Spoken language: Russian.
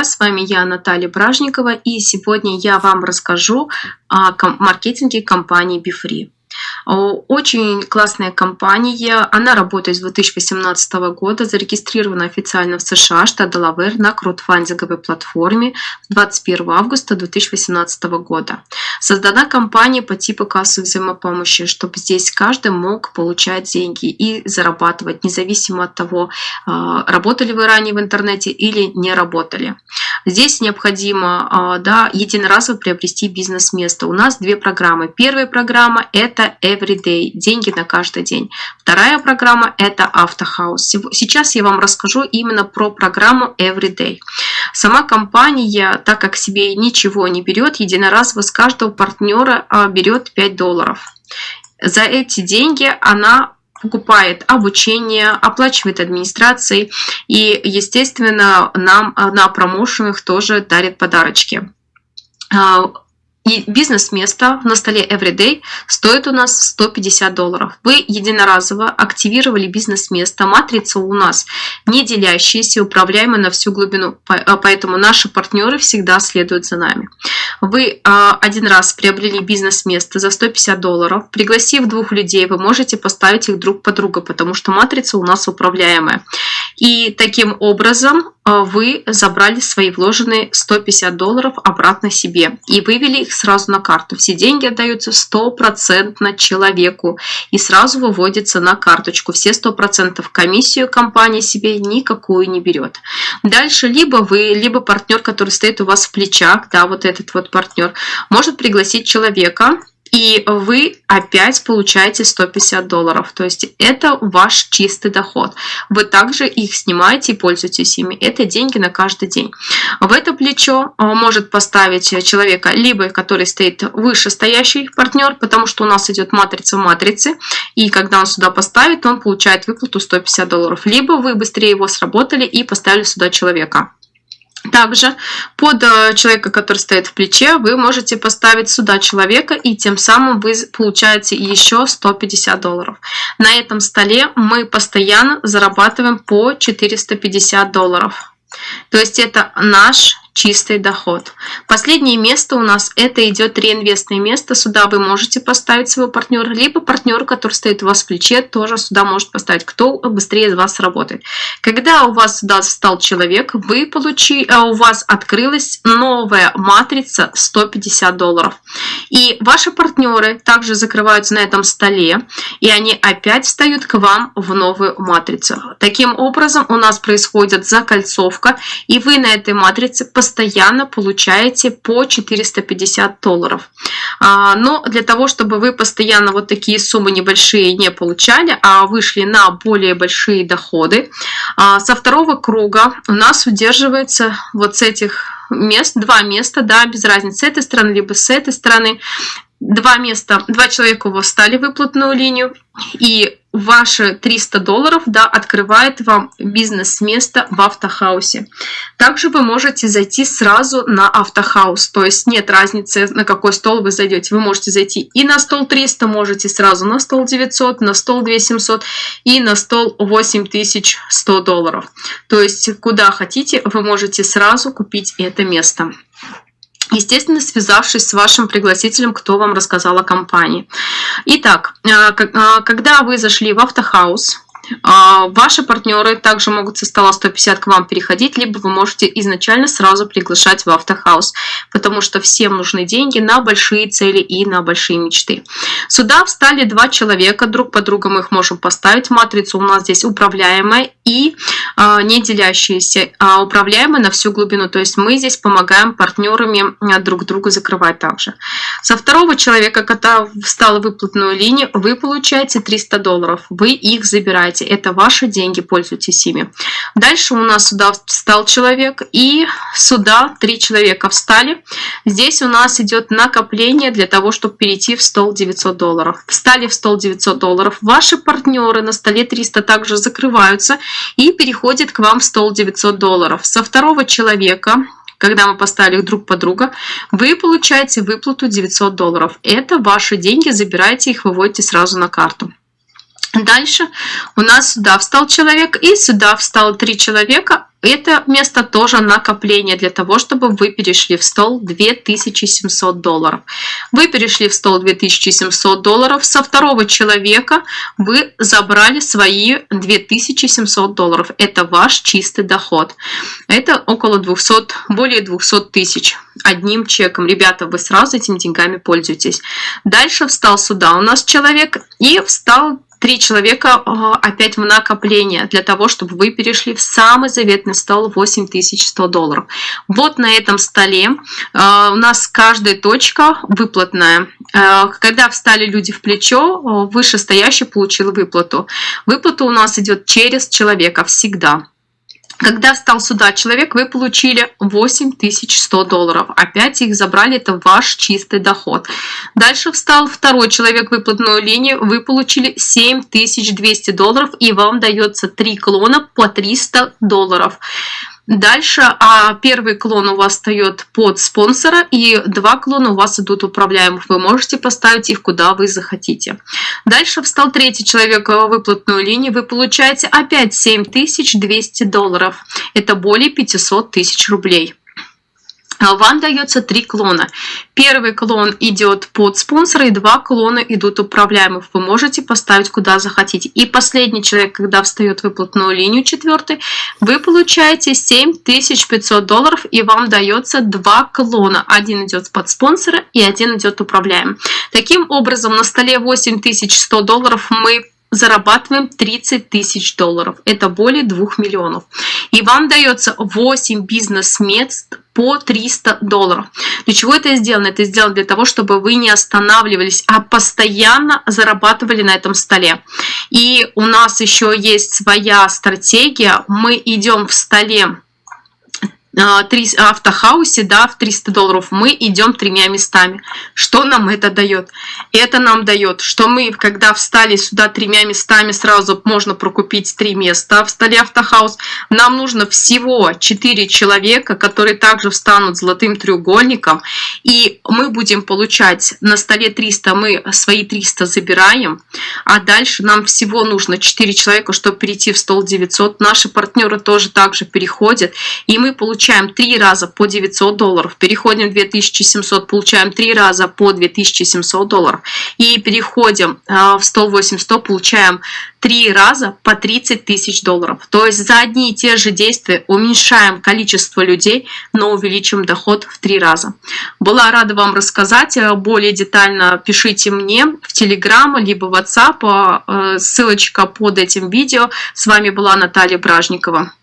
С вами я, Наталья Бражникова, и сегодня я вам расскажу о маркетинге компании BeFree. Очень классная компания, она работает с 2018 года, зарегистрирована официально в США, штат Делавэр, на краудфандинговой платформе 21 августа 2018 года. Создана компания по типу кассы взаимопомощи, чтобы здесь каждый мог получать деньги и зарабатывать, независимо от того, а, работали вы ранее в интернете или не работали. Здесь необходимо а, да, единоразово приобрести бизнес-место. У нас две программы. Первая программа – это Everyday, деньги на каждый день. Вторая программа – это Автохаус. Сейчас я вам расскажу именно про программу Everyday. Сама компания, так как себе ничего не берет, единоразово с каждого партнера а, берет 5 долларов. За эти деньги она покупает обучение, оплачивает администрацией и, естественно, нам а, на промоушенах тоже дарит подарочки. Бизнес-место на столе Everyday стоит у нас 150 долларов. Вы единоразово активировали бизнес-место. Матрица у нас не делящаяся, управляемая на всю глубину. А, поэтому наши партнеры всегда следуют за нами. Вы а, один раз приобрели бизнес-место за 150 долларов. Пригласив двух людей, вы можете поставить их друг по другу, потому что матрица у нас управляемая. И таким образом а, вы забрали свои вложенные 150 долларов обратно себе и вывели их сразу на карту. Все деньги отдаются стопроцентно человеку и сразу выводятся на карточку. Все 100% комиссию компания себе никакую не берет. Дальше либо вы, либо партнер, который стоит у вас в плечах, да, вот этот вот партнер, может пригласить человека, и вы опять получаете 150 долларов. То есть это ваш чистый доход. Вы также их снимаете и пользуетесь ими. Это деньги на каждый день. В это плечо а, может поставить человека, либо который стоит выше стоящий партнер, потому что у нас идет матрица в матрице. И когда он сюда поставит, он получает выплату 150 долларов. Либо вы быстрее его сработали и поставили сюда человека. Также под э, человека, который стоит в плече, вы можете поставить сюда человека, и тем самым вы получаете еще 150 долларов. На этом столе мы постоянно зарабатываем по 450 долларов. То есть это наш чистый доход. Последнее место у нас это идет реинвестное место. Сюда вы можете поставить своего партнера, либо партнер, который стоит у вас в плече, тоже сюда может поставить, кто быстрее из вас работает. Когда у вас сюда стал человек, вы получи, а у вас открылась новая матрица 150 долларов. И ваши партнеры также закрываются на этом столе, и они опять встают к вам в новую матрицу. Таким образом у нас происходит закольцовка, и вы на этой матрице постоянно постоянно получаете по 450 долларов. А, но для того, чтобы вы постоянно вот такие суммы небольшие не получали, а вышли на более большие доходы, а, со второго круга у нас удерживается вот с этих мест, два места, да, без разницы, с этой стороны, либо с этой стороны, два места, два человека у вас встали в выплатную линию, и ваши 300 долларов да, открывает вам бизнес-место в автохаусе. Также вы можете зайти сразу на автохаус, то есть нет разницы, на какой стол вы зайдете. Вы можете зайти и на стол 300, можете сразу на стол 900, на стол 2700 и на стол 8100 долларов. То есть куда хотите, вы можете сразу купить это место. Естественно, связавшись с вашим пригласителем, кто вам рассказал о компании. Итак, э, э, когда вы зашли в автохаус, а, ваши партнеры также могут со стола 150 к вам переходить, либо вы можете изначально сразу приглашать в автохаус, потому что всем нужны деньги на большие цели и на большие мечты. Сюда встали два человека, друг по другу мы их можем поставить. Матрицу у нас здесь управляемая и э, не делящаяся, а управляемая на всю глубину. То есть мы здесь помогаем партнерами а, друг другу закрывать также. Со второго человека, когда встал в выплатную линию, вы получаете 300 долларов. Вы их забираете это ваши деньги, пользуйтесь ими. Дальше у нас сюда встал человек, и сюда три человека встали. Здесь у нас идет накопление для того, чтобы перейти в стол 900 долларов. Встали в стол 900 долларов, ваши партнеры на столе 300 также закрываются и переходят к вам в стол 900 долларов. Со второго человека когда мы поставили их друг по друга, вы получаете выплату 900 долларов. Это ваши деньги, забирайте их, выводите сразу на карту. Дальше у нас сюда встал человек и сюда встало три человека. Это место тоже накопление для того, чтобы вы перешли в стол 2700 долларов. Вы перешли в стол 2700 долларов. Со второго человека вы забрали свои 2700 долларов. Это ваш чистый доход. Это около 200, более 200 тысяч одним чеком. Ребята, вы сразу этими деньгами пользуетесь. Дальше встал сюда у нас человек и встал три человека опять в накопление для того, чтобы вы перешли в самый заветный стол 8100 долларов. Вот на этом столе а, у нас каждая точка выплатная. А, когда встали люди в плечо, вышестоящий получил выплату. Выплата у нас идет через человека всегда. Когда встал сюда человек, вы получили 8100 долларов. Опять их забрали, это ваш чистый доход. Дальше встал второй человек выплатную линию, вы получили 7200 долларов и вам дается 3 клона по 300 долларов. Дальше а первый клон у вас встает под спонсора, и два клона у вас идут управляемых. Вы можете поставить их куда вы захотите. Дальше встал третий человек в выплатную линию. Вы получаете опять 7200 долларов. Это более 500 тысяч рублей. Вам дается три клона. Первый клон идет под спонсора, и два клона идут управляемых. Вы можете поставить куда захотите. И последний человек, когда встает выплатную линию, четвертый, вы получаете 7500 долларов, и вам дается два клона. Один идет под спонсора, и один идет управляемым. Таким образом, на столе 8100 долларов мы зарабатываем 30 тысяч долларов. Это более 2 миллионов. И вам дается 8 бизнес-мест по 300 долларов. Для чего это сделано? Это сделано для того, чтобы вы не останавливались, а постоянно зарабатывали на этом столе. И у нас еще есть своя стратегия. Мы идем в столе а, автохаусе, да, в 300 долларов, мы идем тремя местами. Что нам это дает? Это нам дает, что мы, когда встали сюда тремя местами, сразу можно прокупить три места в столе автохаус. Нам нужно всего 4 человека, которые также встанут золотым треугольником, и мы будем получать на столе 300, мы свои 300 забираем, а дальше нам всего нужно 4 человека, чтобы перейти в стол 900. Наши партнеры тоже также переходят, и мы получаем получаем 3 раза по 900 долларов, переходим в 2700, получаем 3 раза по 2700 долларов и переходим э, в 108 получаем 3 раза по 30 тысяч долларов. То есть за одни и те же действия уменьшаем количество людей, но увеличим доход в 3 раза. Была рада вам рассказать. Э, более детально пишите мне в Telegram, либо в WhatsApp. Э, ссылочка под этим видео. С вами была Наталья Бражникова.